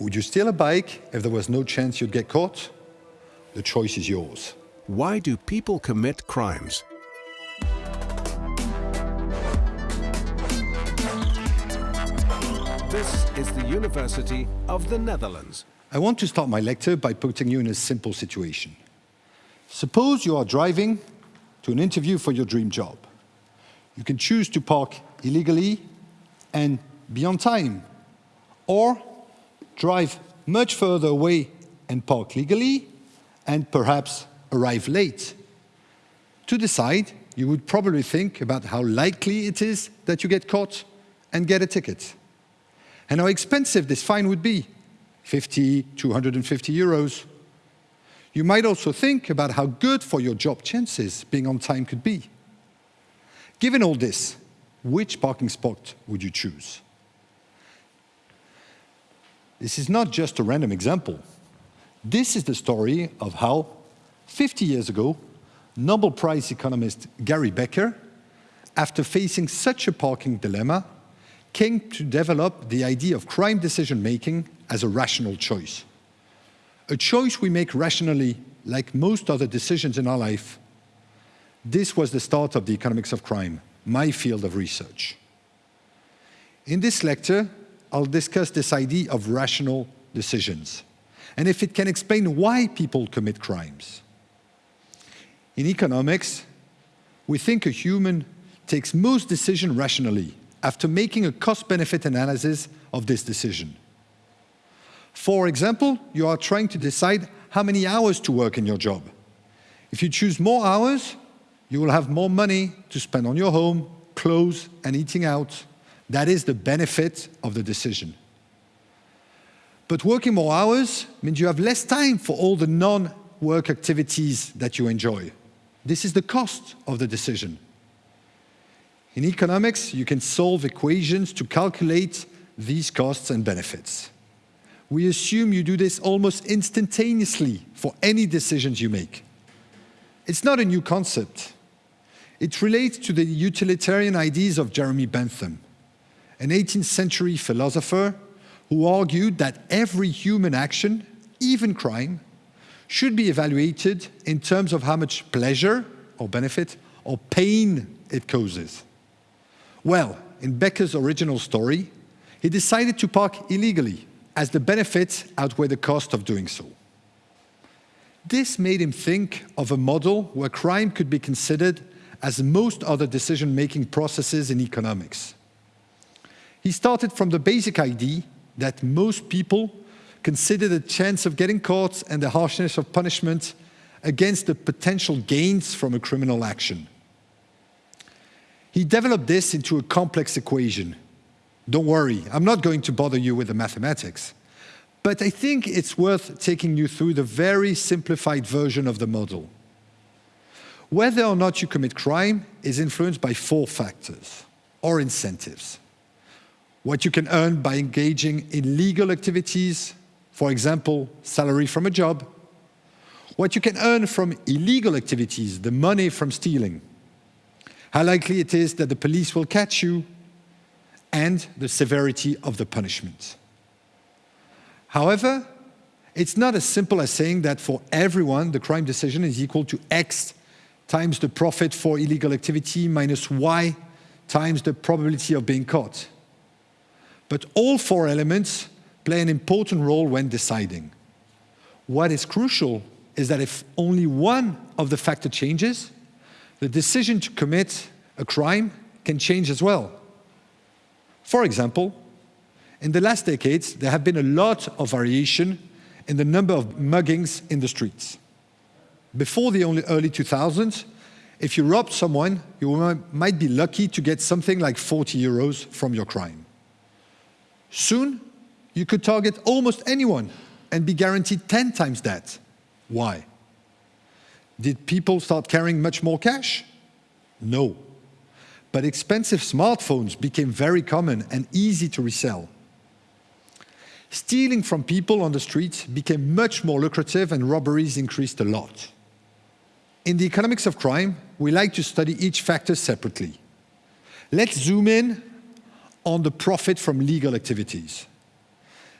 Would you steal a bike if there was no chance you'd get caught? The choice is yours. Why do people commit crimes? This is the University of the Netherlands. I want to start my lecture by putting you in a simple situation. Suppose you are driving to an interview for your dream job. You can choose to park illegally and be on time, or drive much further away and park legally, and perhaps arrive late. To decide, you would probably think about how likely it is that you get caught and get a ticket and how expensive this fine would be, 50, 250 euros. You might also think about how good for your job chances being on time could be. Given all this, which parking spot would you choose? This is not just a random example. This is the story of how, 50 years ago, Nobel Prize economist Gary Becker, after facing such a parking dilemma, came to develop the idea of crime decision-making as a rational choice. A choice we make rationally, like most other decisions in our life. This was the start of the economics of crime, my field of research. In this lecture, I'll discuss this idea of rational decisions, and if it can explain why people commit crimes. In economics, we think a human takes most decision rationally, after making a cost-benefit analysis of this decision. For example, you are trying to decide how many hours to work in your job. If you choose more hours, you will have more money to spend on your home, clothes, and eating out. That is the benefit of the decision. But working more hours means you have less time for all the non-work activities that you enjoy. This is the cost of the decision. In economics, you can solve equations to calculate these costs and benefits. We assume you do this almost instantaneously for any decisions you make. It's not a new concept. It relates to the utilitarian ideas of Jeremy Bentham, an 18th century philosopher who argued that every human action, even crime, should be evaluated in terms of how much pleasure or benefit or pain it causes. Well, in Becker's original story, he decided to park illegally as the benefits outweigh the cost of doing so. This made him think of a model where crime could be considered as most other decision-making processes in economics. He started from the basic idea that most people consider the chance of getting caught and the harshness of punishment against the potential gains from a criminal action. He developed this into a complex equation. Don't worry, I'm not going to bother you with the mathematics, but I think it's worth taking you through the very simplified version of the model. Whether or not you commit crime is influenced by four factors, or incentives. What you can earn by engaging in legal activities, for example, salary from a job. What you can earn from illegal activities, the money from stealing how likely it is that the police will catch you, and the severity of the punishment. However, it's not as simple as saying that for everyone, the crime decision is equal to X times the profit for illegal activity minus Y times the probability of being caught. But all four elements play an important role when deciding. What is crucial is that if only one of the factor changes, the decision to commit a crime can change as well. For example, in the last decades, there have been a lot of variation in the number of muggings in the streets. Before the early 2000s, if you robbed someone, you might be lucky to get something like 40 euros from your crime. Soon, you could target almost anyone and be guaranteed 10 times that. Why? Did people start carrying much more cash? No. But expensive smartphones became very common and easy to resell. Stealing from people on the street became much more lucrative and robberies increased a lot. In the economics of crime, we like to study each factor separately. Let's zoom in on the profit from legal activities.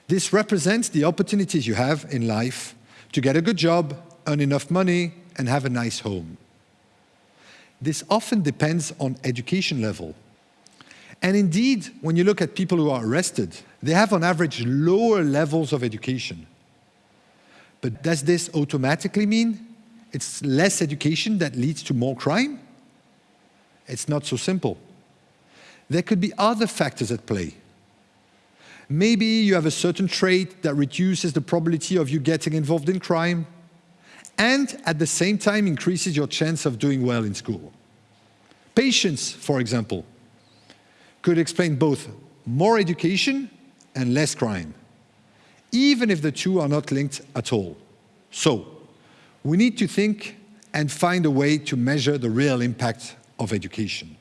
This represents the opportunities you have in life to get a good job, earn enough money, and have a nice home. This often depends on education level. And indeed, when you look at people who are arrested, they have on average lower levels of education. But does this automatically mean it's less education that leads to more crime? It's not so simple. There could be other factors at play. Maybe you have a certain trait that reduces the probability of you getting involved in crime and at the same time increases your chance of doing well in school. Patience, for example, could explain both more education and less crime, even if the two are not linked at all. So, we need to think and find a way to measure the real impact of education.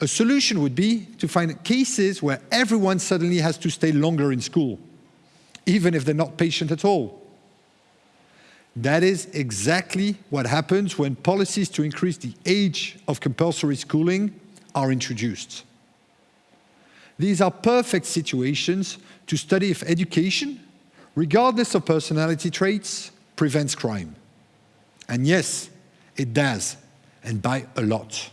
A solution would be to find cases where everyone suddenly has to stay longer in school, even if they're not patient at all. That is exactly what happens when policies to increase the age of compulsory schooling are introduced. These are perfect situations to study if education, regardless of personality traits, prevents crime. And yes, it does, and by a lot.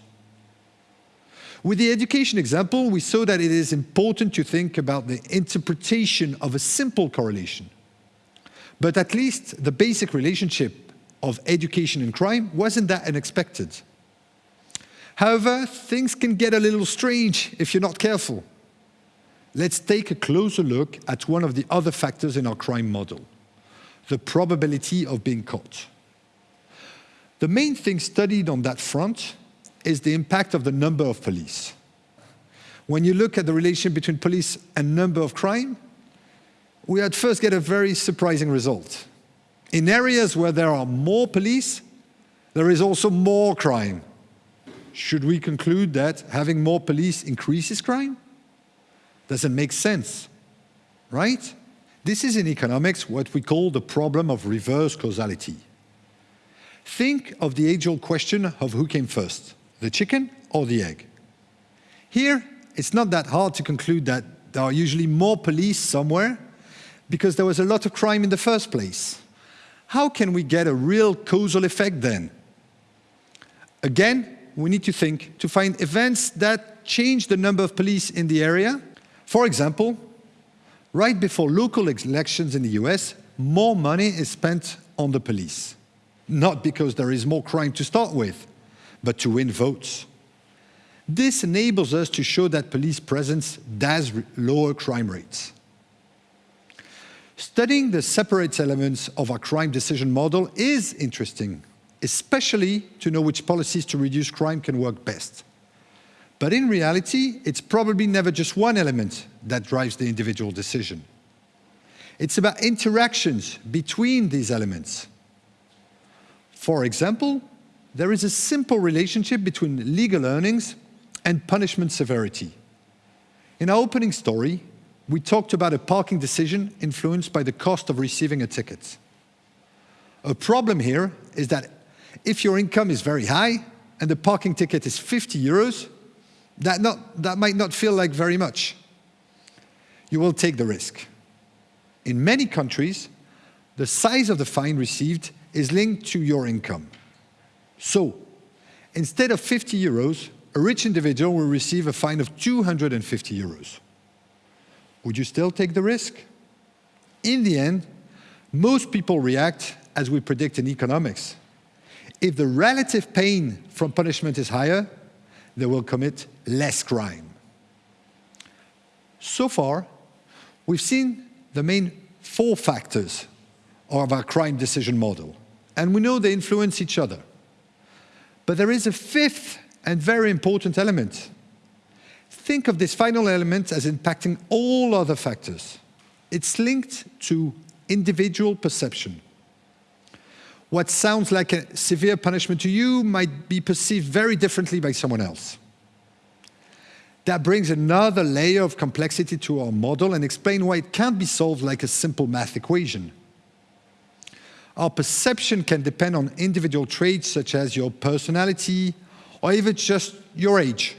With the education example, we saw that it is important to think about the interpretation of a simple correlation. But at least the basic relationship of education and crime wasn't that unexpected. However, things can get a little strange if you're not careful. Let's take a closer look at one of the other factors in our crime model, the probability of being caught. The main thing studied on that front is the impact of the number of police. When you look at the relation between police and number of crime, we at first get a very surprising result. In areas where there are more police, there is also more crime. Should we conclude that having more police increases crime? Doesn't make sense, right? This is in economics what we call the problem of reverse causality. Think of the age-old question of who came first, the chicken or the egg. Here, it's not that hard to conclude that there are usually more police somewhere because there was a lot of crime in the first place. How can we get a real causal effect then? Again, we need to think to find events that change the number of police in the area. For example, right before local elections in the US, more money is spent on the police. Not because there is more crime to start with, but to win votes. This enables us to show that police presence does lower crime rates. Studying the separate elements of our crime decision model is interesting, especially to know which policies to reduce crime can work best. But in reality, it's probably never just one element that drives the individual decision. It's about interactions between these elements. For example, there is a simple relationship between legal earnings and punishment severity. In our opening story, we talked about a parking decision influenced by the cost of receiving a ticket. A problem here is that if your income is very high and the parking ticket is 50 euros, that, not, that might not feel like very much. You will take the risk. In many countries, the size of the fine received is linked to your income. So, instead of 50 euros, a rich individual will receive a fine of 250 euros. Would you still take the risk? In the end, most people react as we predict in economics. If the relative pain from punishment is higher, they will commit less crime. So far, we've seen the main four factors of our crime decision model, and we know they influence each other. But there is a fifth and very important element. Think of this final element as impacting all other factors. It's linked to individual perception. What sounds like a severe punishment to you might be perceived very differently by someone else. That brings another layer of complexity to our model and explain why it can't be solved like a simple math equation. Our perception can depend on individual traits such as your personality or even just your age.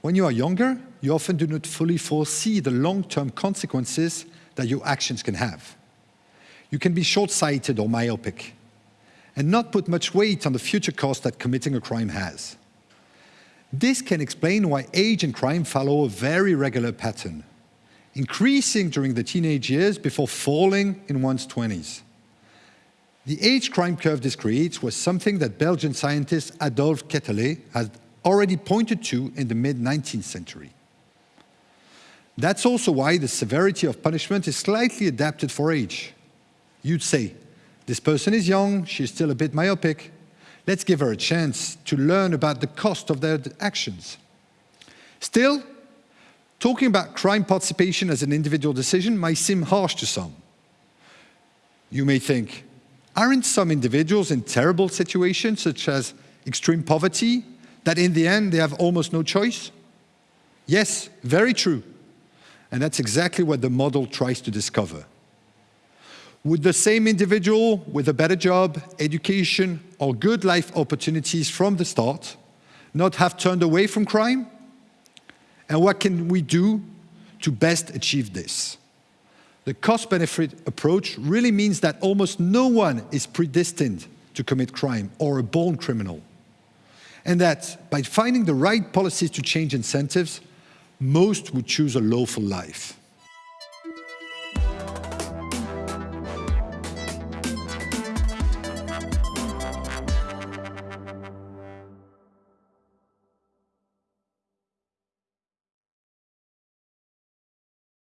When you are younger, you often do not fully foresee the long-term consequences that your actions can have. You can be short-sighted or myopic and not put much weight on the future cost that committing a crime has. This can explain why age and crime follow a very regular pattern, increasing during the teenage years before falling in one's 20s. The age crime curve this creates was something that Belgian scientist Adolphe Quetelet had already pointed to in the mid-19th century. That's also why the severity of punishment is slightly adapted for age. You'd say, this person is young, she's still a bit myopic, let's give her a chance to learn about the cost of their actions. Still, talking about crime participation as an individual decision might seem harsh to some. You may think, aren't some individuals in terrible situations, such as extreme poverty, that in the end they have almost no choice? Yes, very true. And that's exactly what the model tries to discover. Would the same individual with a better job, education, or good life opportunities from the start not have turned away from crime? And what can we do to best achieve this? The cost-benefit approach really means that almost no one is predestined to commit crime or a born criminal. And that by finding the right policies to change incentives, most would choose a lawful life.